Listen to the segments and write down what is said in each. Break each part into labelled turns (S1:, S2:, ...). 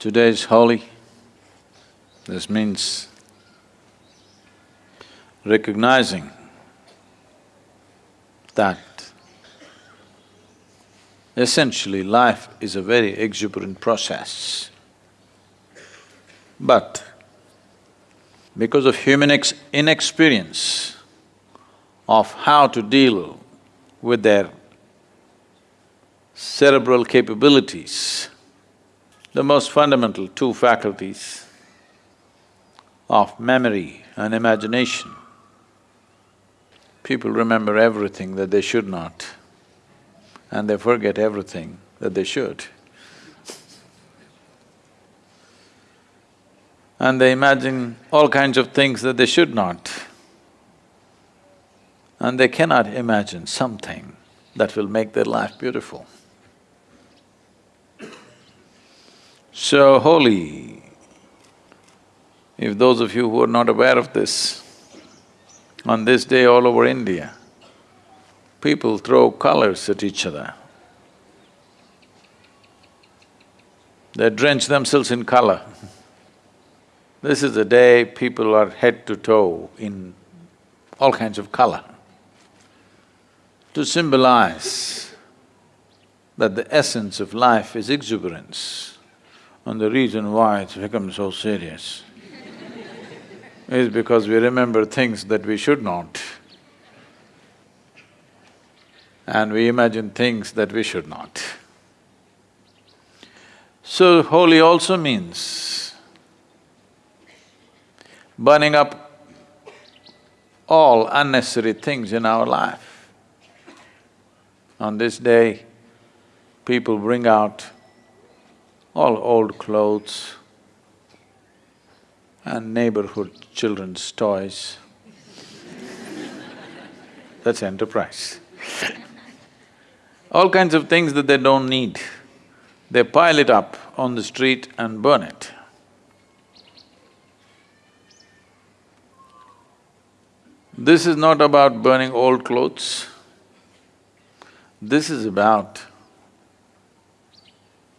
S1: Today is Holi. This means recognizing that essentially life is a very exuberant process. But because of human inexperience of how to deal with their cerebral capabilities, the most fundamental two faculties of memory and imagination, people remember everything that they should not and they forget everything that they should. And they imagine all kinds of things that they should not. And they cannot imagine something that will make their life beautiful. So Holi, if those of you who are not aware of this, on this day all over India, people throw colors at each other. They drench themselves in color. This is the day people are head to toe in all kinds of color to symbolize that the essence of life is exuberance and the reason why it's become so serious is because we remember things that we should not and we imagine things that we should not. So Holi also means burning up all unnecessary things in our life. On this day, people bring out all old clothes and neighborhood children's toys. That's enterprise all kinds of things that they don't need, they pile it up on the street and burn it. This is not about burning old clothes, this is about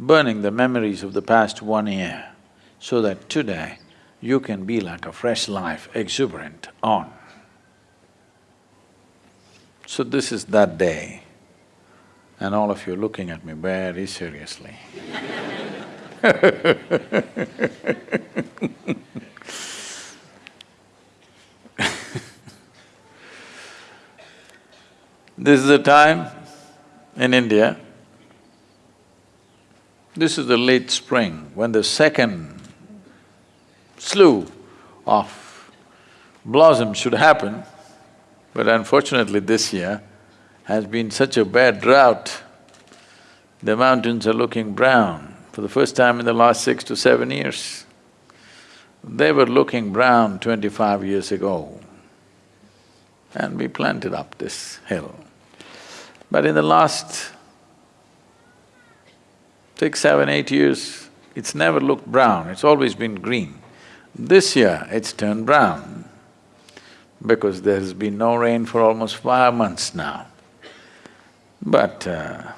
S1: burning the memories of the past one year so that today you can be like a fresh life, exuberant, on. So this is that day and all of you looking at me very seriously This is the time in India, this is the late spring when the second slew of blossom should happen, but unfortunately this year, has been such a bad drought, the mountains are looking brown for the first time in the last six to seven years. They were looking brown twenty-five years ago and we planted up this hill. But in the last six, seven, eight years, it's never looked brown, it's always been green. This year, it's turned brown because there's been no rain for almost five months now. But uh,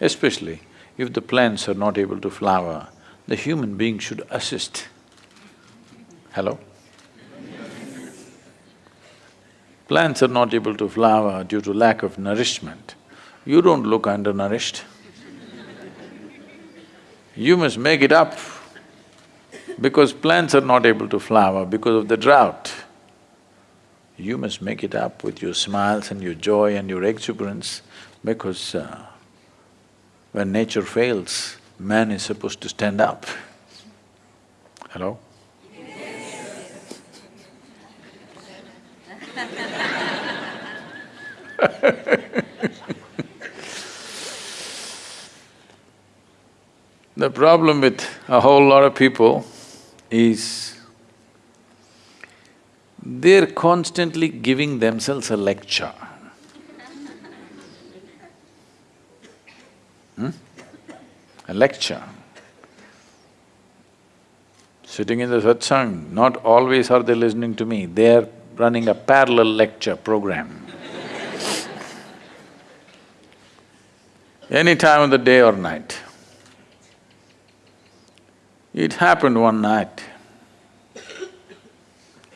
S1: especially if the plants are not able to flower, the human being should assist. Hello? Plants are not able to flower due to lack of nourishment. You don't look undernourished. You must make it up because plants are not able to flower because of the drought you must make it up with your smiles and your joy and your exuberance because uh, when nature fails, man is supposed to stand up. Hello? the problem with a whole lot of people is they're constantly giving themselves a lecture. Hmm? A lecture. Sitting in the satsang, not always are they listening to me, they're running a parallel lecture program. Any time of the day or night. It happened one night.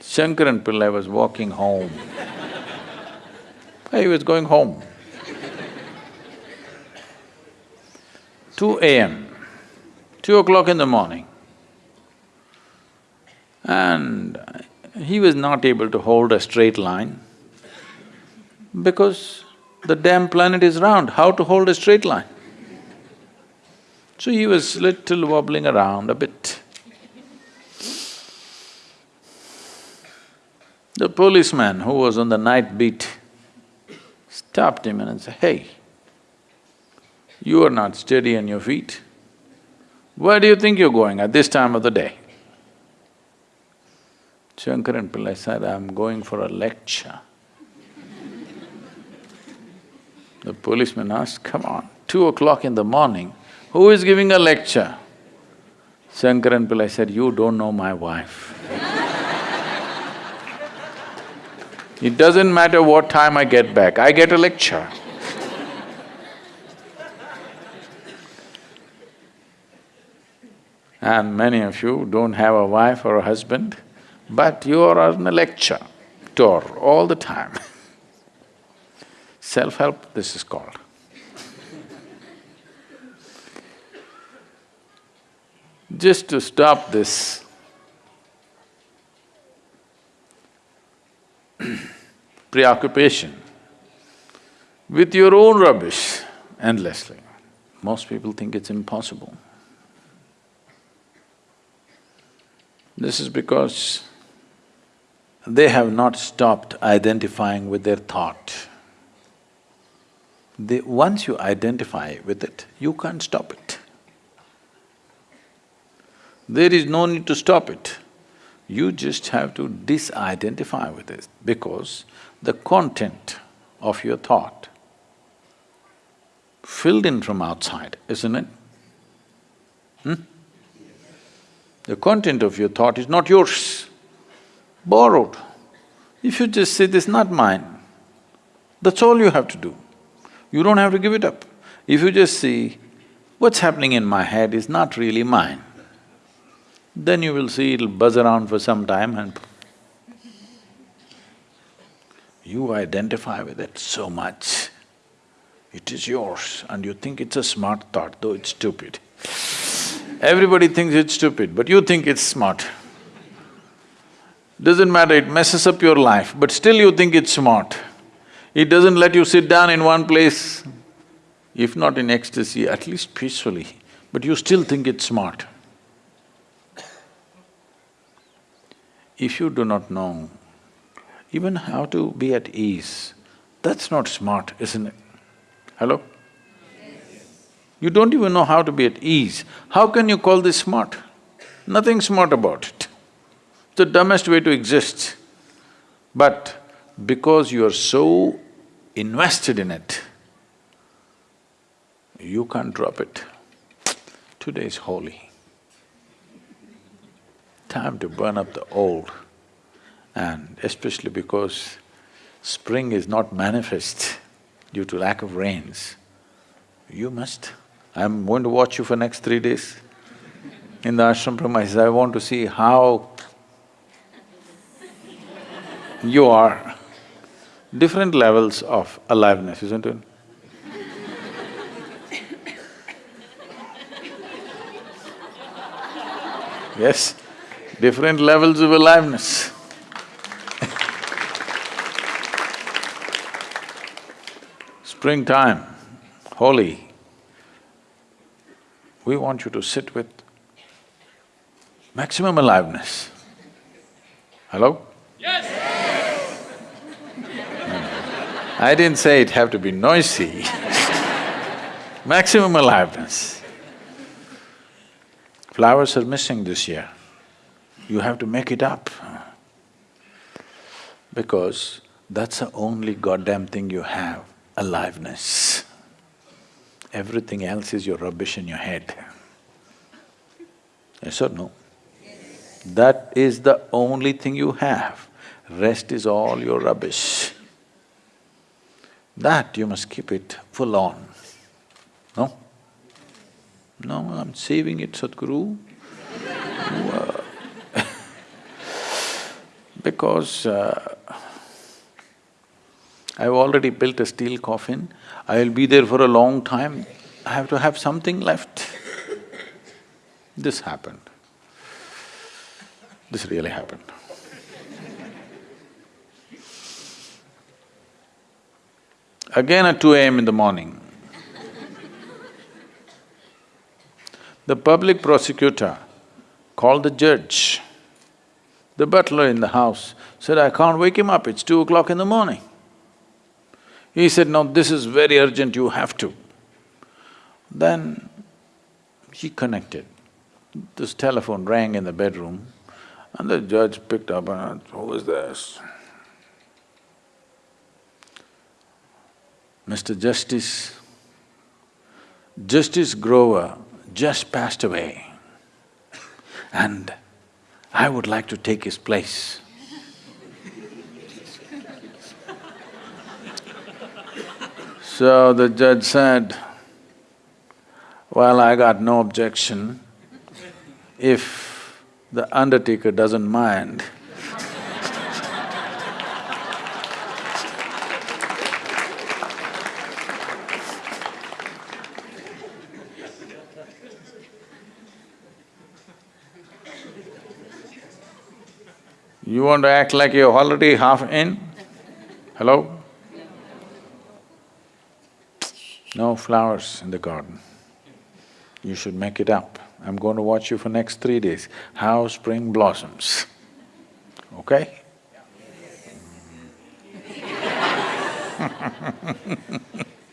S1: Shankaran Pillai was walking home. he was going home. Two AM, two o'clock in the morning. And he was not able to hold a straight line because the damn planet is round, how to hold a straight line? So he was little wobbling around a bit. The policeman who was on the night beat stopped him and said, hey, you are not steady on your feet. Where do you think you're going at this time of the day? Shankaran Pillai said, I'm going for a lecture. the policeman asked, come on, two o'clock in the morning, who is giving a lecture? Shankaran Pillai said, you don't know my wife. it doesn't matter what time I get back, I get a lecture. and many of you don't have a wife or a husband, but you are on a lecture tour all the time. Self-help, this is called. Just to stop this preoccupation with your own rubbish endlessly, most people think it's impossible. This is because they have not stopped identifying with their thought. They, once you identify with it, you can't stop it. There is no need to stop it. You just have to disidentify with it because the content of your thought filled in from outside, isn't it? Hmm? The content of your thought is not yours borrowed. If you just say, this is not mine, that's all you have to do. You don't have to give it up. If you just see, what's happening in my head is not really mine, then you will see it'll buzz around for some time and you identify with it so much. It is yours and you think it's a smart thought, though it's stupid. Everybody thinks it's stupid, but you think it's smart. Doesn't matter, it messes up your life, but still you think it's smart. It doesn't let you sit down in one place, if not in ecstasy, at least peacefully, but you still think it's smart. If you do not know even how to be at ease, that's not smart, isn't it? Hello? You don't even know how to be at ease. How can you call this smart? Nothing smart about it It's the dumbest way to exist. But because you are so invested in it, you can't drop it. Today is Holi. Time to burn up the old and especially because spring is not manifest due to lack of rains, you must. I'm going to watch you for next three days in the ashram premises. I want to see how you are different levels of aliveness, isn't it? Yes, different levels of aliveness. Springtime, Holi, we want you to sit with maximum aliveness. Hello? Yes! I didn't say it have to be noisy maximum aliveness. Flowers are missing this year. You have to make it up because that's the only goddamn thing you have, aliveness. Everything else is your rubbish in your head. Yes or no? That is the only thing you have, rest is all your rubbish. That you must keep it full on, no? No, I'm saving it, Sadhguru. Because uh, I've already built a steel coffin, I'll be there for a long time, I have to have something left. This happened. This really happened. Again at two AM in the morning, the public prosecutor called the judge. The butler in the house said, I can't wake him up, it's two o'clock in the morning. He said, no, this is very urgent, you have to. Then he connected. This telephone rang in the bedroom and the judge picked up and asked, who is this? Mr. Justice, Justice Grover just passed away and I would like to take his place. so the judge said, well, I got no objection if the undertaker doesn't mind. You want to act like you're already half in? Hello? No flowers in the garden. You should make it up. I'm going to watch you for next three days, how spring blossoms, okay?